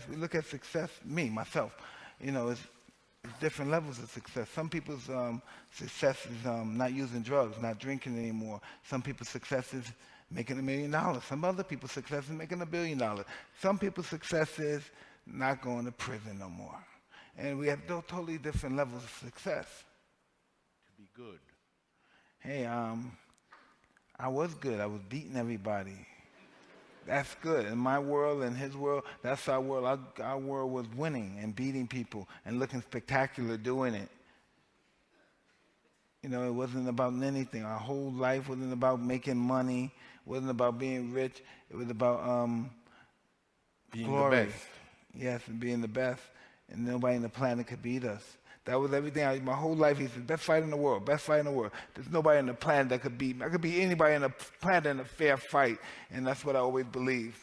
success. We look at success, me, myself, you know, it's, it's different levels of success. Some people's um, success is um, not using drugs, not drinking anymore. Some people's success is making a million dollars. Some other people's success is making a billion dollars. Some people's success is not going to prison no more. And we have totally different levels of success. To be good. Hey, um, I was good. I was beating everybody. That's good. In my world and his world, that's our world. Our, our world was winning and beating people and looking spectacular doing it. You know, it wasn't about anything. Our whole life wasn't about making money. It wasn't about being rich. It was about um, Being glory. the best. Yes, and being the best. And nobody on the planet could beat us. That was everything. I, my whole life, he said, best fight in the world, best fight in the world. There's nobody on the planet that could beat me. I could beat anybody on the planet in a fair fight. And that's what I always believed.